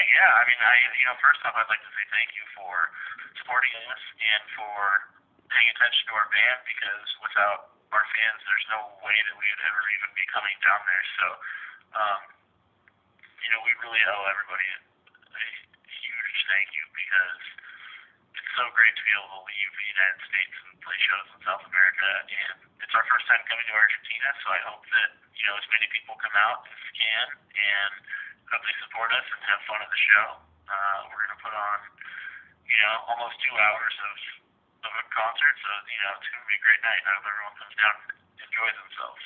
Great. Yeah. I mean, I you know, first off, I'd like to say thank you for supporting us and for paying attention to our band because without our fans, there's no way that we would ever even be coming down there. So, um, you know, we really owe everybody a huge thank you because it's so great to be able to leave the United States and play shows in South America. And it's our first time coming to Argentina, so I hope that you know as many people come out as can and hope support us and have fun at the show. Uh, we're gonna put on, you know, almost two hours of of a concert, so you know it's gonna be a great night. I hope everyone comes down and enjoys themselves.